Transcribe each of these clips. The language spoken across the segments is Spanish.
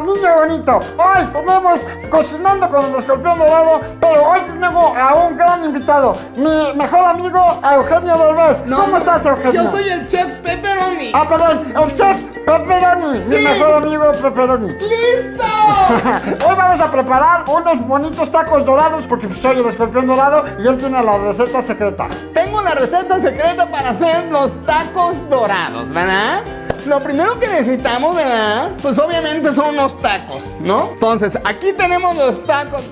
niño bonito. Hoy tenemos cocinando con el escorpión dorado, pero hoy tenemos a un gran invitado, mi mejor amigo Eugenio Derbez. ¿Cómo estás, Eugenio? Yo soy el chef Pepperoni. Ah, perdón, el chef Pepperoni, mi mejor amigo Pepperoni. ¡Listo! Hoy vamos a preparar unos bonitos tacos dorados porque soy el escorpión dorado y él tiene la receta secreta. Tengo la receta secreta para hacer los tacos dorados, ¿verdad? Lo primero que necesitamos, ¿verdad? Pues obviamente son unos tacos, ¿no? Entonces, aquí tenemos los tacos.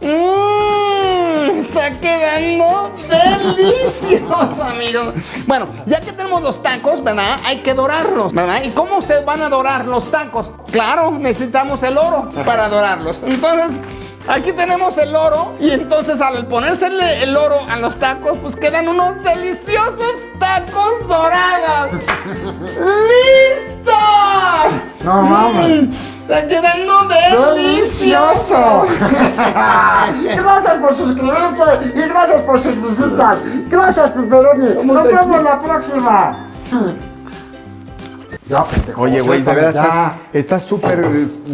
Mmm, está quedando delicioso, amigos. Bueno, ya que tenemos los tacos, ¿verdad? Hay que dorarlos, ¿verdad? ¿Y cómo se van a dorar los tacos? Claro, necesitamos el oro para dorarlos. Entonces, aquí tenemos el oro y entonces al ponerse el oro a los tacos, pues quedan unos deliciosos tacos dorados. ¡Listo! No mames. Está quedando delicioso. gracias por suscribirse y gracias por sus visitas. Gracias, Pepperoni. Nos vemos la próxima. Ya, pendejo. Oye, güey, de verdad estás- súper,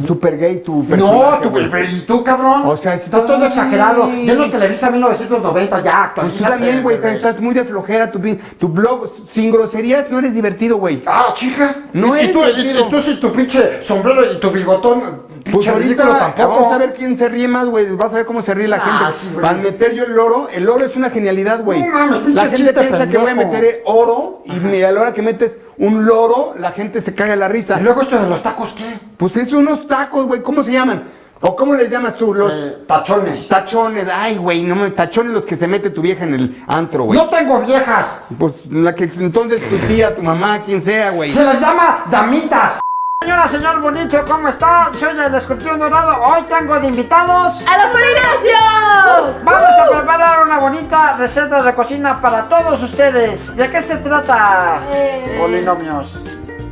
súper gay tu No, personaje. tú, güey. pero ¿y tú, cabrón? O sea, estás todo exagerado. Ya no es Televisa 1990, ya, Pues tú actualízate, también, güey, estás muy de flojera. Tu, tu blog, sin groserías, no eres divertido, güey. Ah, chica. No y, y es tú, y, divertido. y tú sí, tu pinche sombrero y tu bigotón, Pues ahorita tampoco. vamos a ver quién se ríe más, güey. Vas a ver cómo se ríe la Ah, gente. sí, güey. Para meter yo el oro, el oro es una genialidad, güey. No la gente piensa que voy a meter oro y a la hora que metes un loro, la gente se caga la risa. Y luego esto de los tacos, ¿qué? Pues es unos tacos, güey. ¿Cómo se llaman? ¿O cómo les llamas tú? Los Eh, tachones. tachones. Ay, güey, no me tachones los que se mete tu vieja en el antro, güey. No tengo viejas. Pues la que entonces tu tía, tu mamá, quien sea, güey. Se les llama damitas. Señora, señor bonito, ¿cómo está? Soy el escorpión dorado. Hoy tengo de invitados. ¡A los Polinacios! Vamos a preparar una bonita receta de cocina para todos ustedes. ¿De qué se trata? Eh, Polinomios.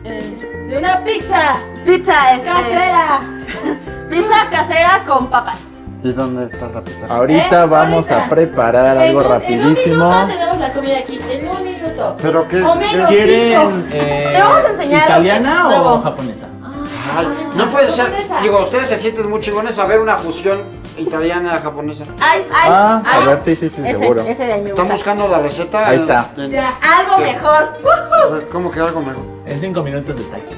Eh, de una pizza. Pizza este, casera. pizza casera con papas. ¿Y dónde está la pizza? Ahorita Eh, vamos ahorita. a preparar En algo un- En un rapidísimo. minuto tenemos la comida aquí. En un minuto. ¿Pero qué? O menos ¿Quieren eh, Te vamos a enseñar. italiana o nuevo. japonesa? Ay, japonesa, no puede ser. japonesa. Digo, ustedes se sienten muy chingones a ver una fusión italiana-japonesa. Ay, ay, Ah, a ay. ver, sí, sí, sí, ese, seguro. Ese de ahí me ¿Están buscando la receta? Ahí está. Ya, algo ¿Qué? mejor. a ver, ¿Cómo que algo mejor? En cinco minutos de taqui.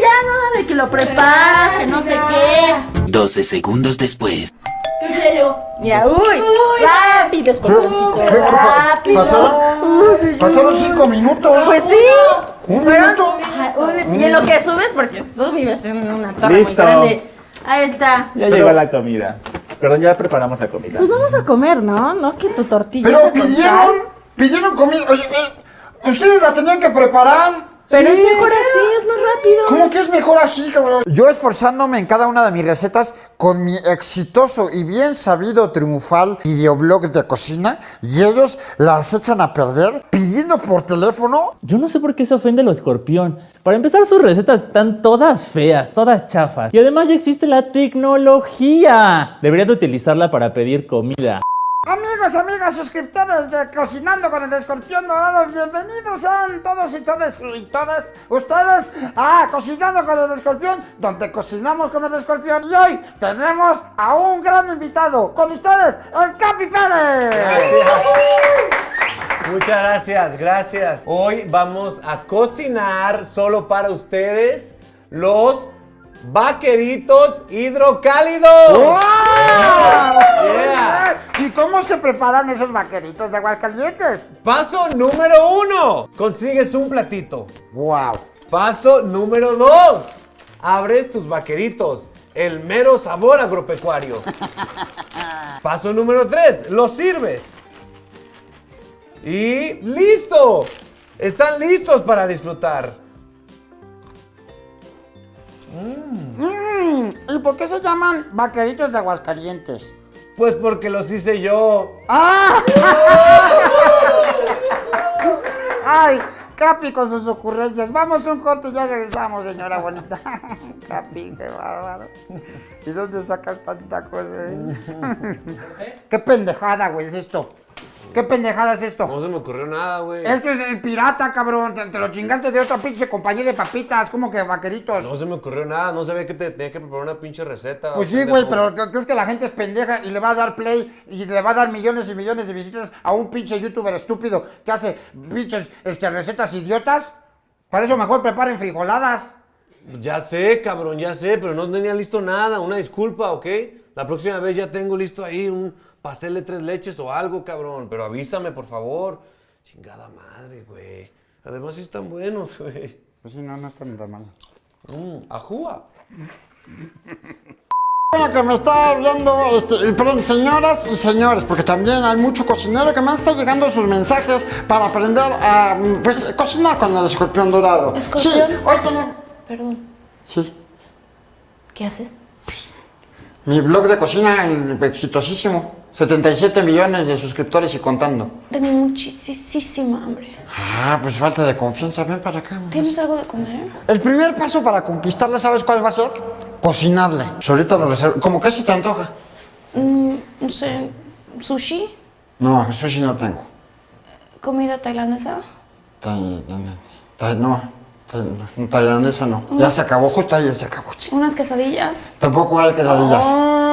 Ya nada de que lo preparas, que no sé qué. 12 segundos después. ¿Qué quería yo? Mira, uy, rápido, escorpioncito, ¿Qué- qué pa- rápido. pasaron? Pasaron cinco minutos. Pues sí. Un minuto. Ajá, y en lo que subes, porque tú vives en una torre Listo. muy grande. Ahí está. Ya llegó la comida. Perdón, ya preparamos la comida. Pues vamos a comer, ¿no? No que tu tortilla. Pero pidieron, pidieron comida. Oye, eh, ustedes la tenían que preparar. Pero es mejor así, es más rápido. ¿Cómo que es mejor así, cabrón? Yo esforzándome en cada una de mis recetas con mi exitoso y bien sabido triunfal videoblog de cocina y ellos las echan a perder pidiendo por teléfono. Yo no sé por qué se ofende lo escorpión. Para empezar, sus recetas están todas feas, todas chafas. Y además ya existe la tecnología. Deberías de utilizarla para pedir comida. Amigos, amigas, suscriptores de Cocinando con el Escorpión Dorado, bienvenidos sean todos y todas y todas ustedes a Cocinando con el Escorpión, donde cocinamos con el escorpión. Y hoy tenemos a un gran invitado, con ustedes, el Capi Pérez. Muchas gracias, gracias. Hoy vamos a cocinar solo para ustedes los vaqueritos hidrocálidos. ¡Wow! Yeah. ¿Y cómo se preparan esos vaqueritos de Aguascalientes? Paso número uno, consigues un platito. ¡Wow! Paso número dos, abres tus vaqueritos. El mero sabor agropecuario. Paso número tres, los sirves. Y listo. Están listos para disfrutar. Mm, ¿Y por qué se llaman vaqueritos de Aguascalientes? Pues porque los hice yo. ¡Ah! ¡Ay! Capi con sus ocurrencias. Vamos a un corte y ya regresamos, señora bonita. Capi, qué bárbaro. ¿Y dónde sacas tanta cosa? eh? ¿Qué pendejada, güey, es esto? ¿Qué pendejada es esto? No se me ocurrió nada, güey. Este es el pirata, cabrón. Te, te lo chingaste de otra pinche compañía de papitas. como que vaqueritos? No se me ocurrió nada, no sabía que te tenía que preparar una pinche receta. Pues sí, güey, pero ¿qué- ¿crees que la gente es pendeja y le va a dar play y le va a dar millones y millones de visitas a un pinche youtuber estúpido que hace pinches este, recetas idiotas? Para eso mejor preparen frijoladas. Ya sé, cabrón, ya sé, pero no tenía listo nada. Una disculpa, ¿ok? La próxima vez ya tengo listo ahí un pastel de tres leches o algo, cabrón. Pero avísame, por favor. Chingada madre, güey. Además sí están buenos, güey. Pues sí, no, no están tan mal. Mm, ajúa. Bueno, que me está viendo, este, perdón, señoras y señores, porque también hay mucho cocinero que me está llegando sus mensajes para aprender a, pues, cocinar con el escorpión dorado. ¿Escorpión? Sí, hoy tenemos... Perdón, Sí, ¿qué haces? mi blog de cocina exitosísimo. 77 millones de suscriptores y contando. Tengo muchísima hambre. Ah, pues falta de confianza, ven para acá. mamá. ¿Tienes algo de comer? El primer paso para conquistarle, ¿sabes cuál va a ser? Cocinarle. Solita lo reservo. ¿Cómo que si te antoja? Mm, no sé, sushi, No, sushi no tengo. comida tailandesa. Tai- tai- no, tai- no, tailandesa no. Ya se acabó, justo ayer se acabó. chico. Unas quesadillas. Tampoco hay quesadillas. Ah,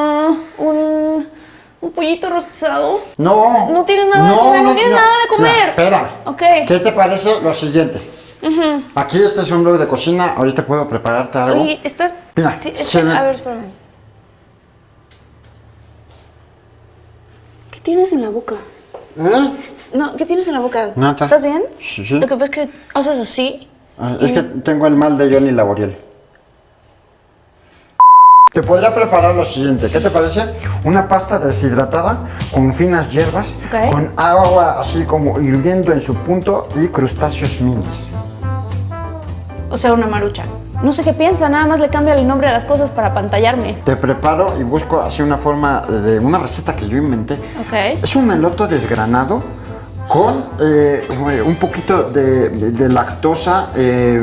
un pollito rostizado. No. No tienes nada de comer, no nada de comer. Espera. Ok. ¿Qué te parece lo siguiente? Aquí este es un blog de cocina. Ahorita puedo prepararte algo. Oye, estás... Mira, Sí, ve- a ver, espérame. ¿Qué tienes en la boca? ¿Eh? No, ¿qué tienes en la boca? Nada. ¿Estás bien? Sí, sí. Lo que pasa es que haces así. Ah, Es que tengo el mal de Johnny Laboriel. Te podría preparar lo siguiente, ¿qué te parece? Una pasta deshidratada con finas hierbas, Ok. con agua así como hirviendo en su punto y crustáceos minis. O sea, una marucha. No sé qué piensa, nada más le cambia el nombre a las cosas para pantallarme. Te preparo y busco así una forma de una receta que yo inventé. Ok. Es un eloto desgranado con eh, un poquito de, de- de lactosa eh,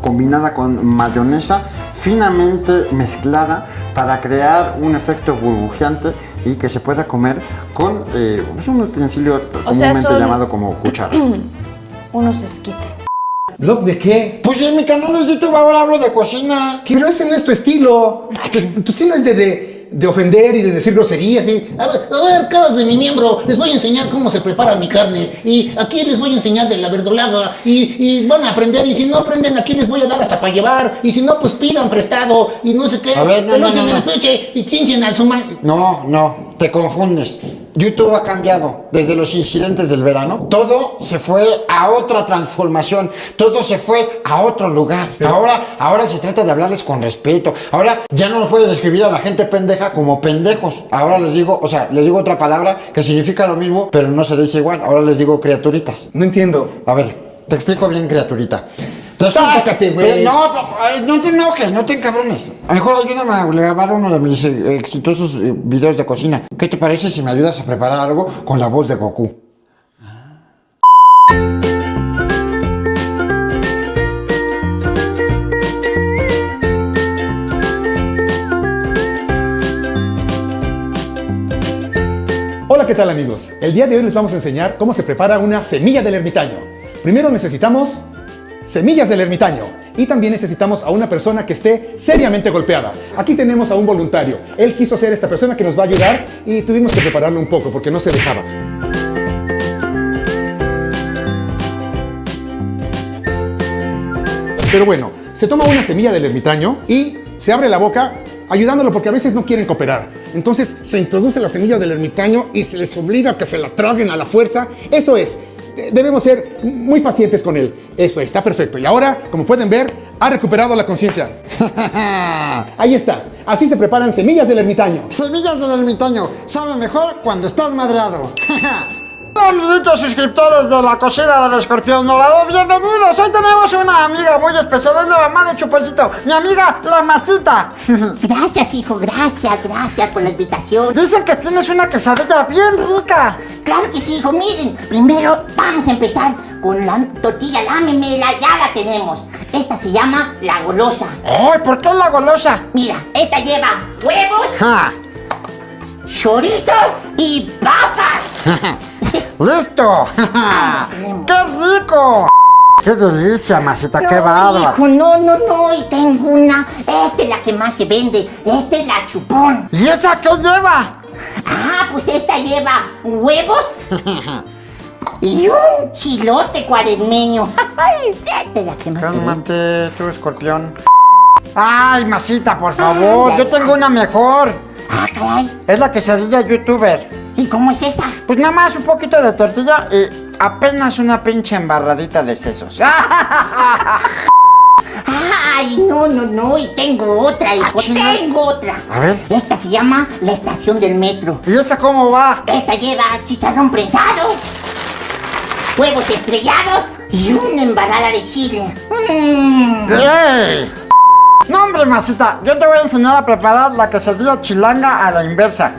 combinada con mayonesa finamente mezclada para crear un efecto burbujeante y que se pueda comer con eh, es un utensilio O comúnmente llamado como cuchara. Unos esquites. ¿Blog de qué? pues en mi canal de YouTube ahora hablo de cocina. Que no ese no es tu estilo. Tu, tu estilo es de, de, de ofender y de decir groserías. Y, A ver, a ver, caras de mi miembro, les voy a enseñar cómo se prepara mi carne. Y aquí les voy a enseñar de la verdolaga. Y, y van a aprender. Y si no aprenden, aquí les voy a dar hasta para llevar. Y si no, pues pidan prestado. Y no sé qué. A ver, no, no, no, el no. y chinchen al suma. No, no, te confundes. YouTube ha cambiado desde los incidentes del verano. Todo se fue a otra transformación. Todo se fue a otro lugar. Ahora, ahora se trata de hablarles con respeto. Ahora ya no nos puedes describir a la gente pendeja como pendejos. Ahora les digo, o sea, les digo otra palabra que significa lo mismo, pero no se dice igual. Ahora les digo criaturitas. no entiendo. A ver, te explico bien, criaturita. Resulta- Sácate, güey. No, no te enojes, no te encabrones. A lo mejor ayúdame a grabar uno de mis eh, exitosos eh, videos de cocina. ¿Qué te parece si me ayudas a preparar algo con la voz de Goku? Hola, ¿qué tal amigos? El día de hoy les vamos a enseñar cómo se prepara una semilla del ermitaño. Primero necesitamos semillas del ermitaño y también necesitamos a una persona que esté seriamente golpeada. Aquí tenemos a un voluntario. Él quiso ser esta persona que nos va a ayudar y tuvimos que prepararlo un poco porque no se dejaba. Pero bueno, se toma una semilla del ermitaño y se abre la boca ayudándolo porque a veces no quieren cooperar. Entonces se introduce la semilla del ermitaño y se les obliga a que se la traguen a la fuerza. Eso es, debemos ser muy pacientes con él. Eso está perfecto. Y ahora, como pueden ver, ha recuperado la conciencia. Ahí está. Así se preparan semillas del ermitaño. Semillas del ermitaño, sabe mejor cuando estás madreado. Amiguitos suscriptores de la cocina del escorpión dorado, bienvenidos. Hoy tenemos una amiga muy especial, es la mamá de Chuponcito, mi amiga la masita. Gracias, hijo, gracias, gracias por la invitación. Dicen que tienes una quesadilla bien rica. Claro que sí, hijo, miren, primero vamos a empezar con la tortilla, lámemela, ya la tenemos. Esta se llama la golosa. Ay, ¿por qué la golosa? Mira, esta lleva huevos, Ja. chorizo y papas. ¡Listo! ¡Qué rico! ¡Qué delicia, masita! ¡Qué bárbaro! hijo, no, no, no, y tengo una. Esta es la que más se vende. Esta es la chupón. ¿Y esa qué lleva? Ah, pues esta lleva huevos y un chilote cuaresmeño. Ay, esta es la que más se vende. Cálmate, tú, escorpión. ¡Ay, masita, por favor! Yo tengo una mejor. Ah, caray. Es la quesadilla youtuber. ¿Y cómo es esa? Pues nada más un poquito de tortilla y apenas una pinche embarradita de sesos. Ay, no, no, no, y tengo otra, hijo, chinga. tengo otra. A ver. Esta se llama la estación del metro. ¿Y esa cómo va? Esta lleva chicharrón prensado, huevos estrellados y una embarrada de chile. Mm. ¡Ey! No, hombre, masita, yo te voy a enseñar a preparar la quesadilla chilanga a la inversa.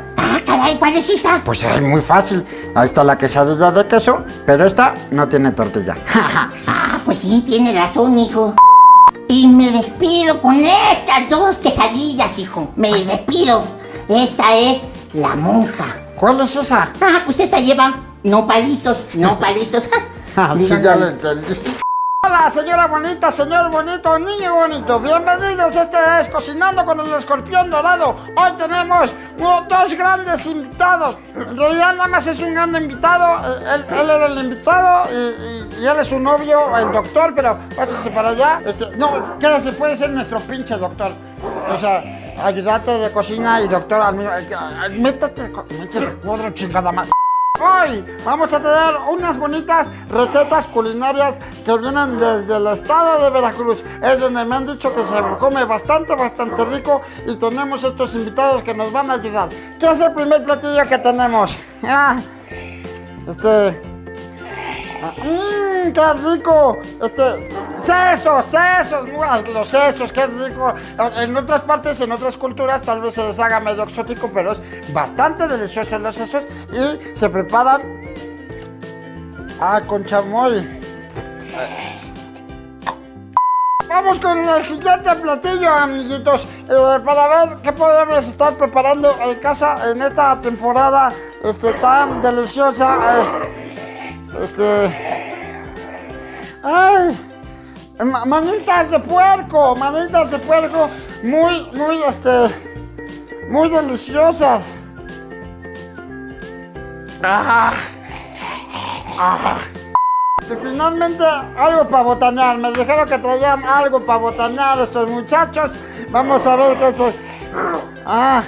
Ah, ¿cuál es esa? Pues es muy fácil. Ahí está la quesadilla de queso, pero esta no tiene tortilla. Ah, pues sí, tiene razón, hijo. Y me despido con estas dos quesadillas, hijo. Me despido. Esta es la monja. ¿Cuál es esa? Ah, pues esta lleva no palitos, no palitos. Ah, sí, Mira, ya lo entendí. Hola, señora bonita, señor bonito, niño bonito. Bienvenidos, este es Cocinando con el Escorpión Dorado. Hoy tenemos dos grandes invitados. En realidad nada más es un gran invitado. Él, él era el invitado y, él es su novio, el doctor, pero pásese para allá. Este, no, quédese, puede ser nuestro pinche doctor. O sea, ayudante de cocina y doctor al mismo... Métete, métete, cuadro chingada más. Hoy vamos a tener unas bonitas recetas culinarias que vienen desde el estado de Veracruz. Es donde me han dicho que se come bastante, bastante rico y tenemos estos invitados que nos van a ayudar. ¿Qué es el primer platillo que tenemos? Ah, este... ah, ¡Mmm, qué rico! Este... ¡Sesos, sesos! ¡Mua! Los sesos, qué rico. En otras partes, en otras culturas, tal vez se les haga medio exótico, pero es bastante delicioso los sesos y se preparan ah, con chamoy. Vamos con el siguiente platillo, amiguitos, eh, para ver qué podemos estar preparando en casa en esta temporada este, tan deliciosa. eh, este... ¡Ay! Ma- Manitas de puerco, manitas de puerco, muy, muy, este, muy deliciosas. Ah, ah. Y finalmente algo para botanear. Me dijeron que traían algo para botanear estos muchachos. Vamos a ver qué este. Ah.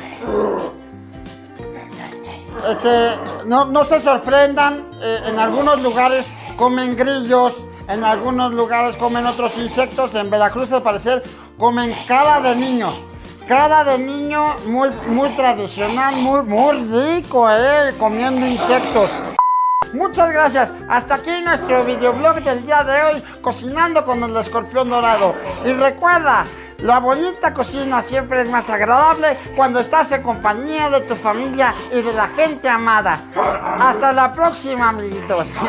Este, no, no se sorprendan, eh, en algunos lugares comen grillos, en algunos lugares comen otros insectos, en Veracruz al parecer comen cara de niño. Cara de niño muy, muy tradicional, muy, muy rico, eh, comiendo insectos. Muchas gracias. Hasta aquí nuestro videoblog del día de hoy, cocinando con el escorpión dorado. Y recuerda, la bonita cocina siempre es más agradable cuando estás en compañía de tu familia y de la gente amada. Hasta la próxima, amiguitos.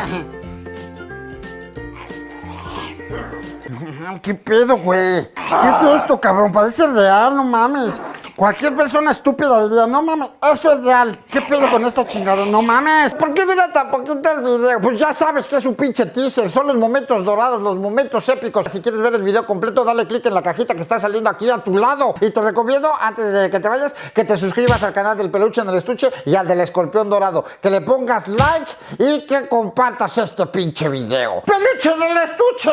¿Qué pedo, güey? ¿Qué es esto, cabrón? Parece real, no mames. Cualquier persona estúpida diría, no mames, eso es real. ¿Qué pedo con esta chingada? No mames. ¿Por qué dura tan poquito el video? Pues ya sabes que es un pinche teaser. Son los momentos dorados, los momentos épicos. Si quieres ver el video completo, dale click en la cajita que está saliendo aquí a tu lado. Y te recomiendo, antes de que te vayas, que te suscribas al canal del peluche en el estuche y al del escorpión dorado. Que le pongas like y que compartas este pinche video. ¡Peluche en el estuche!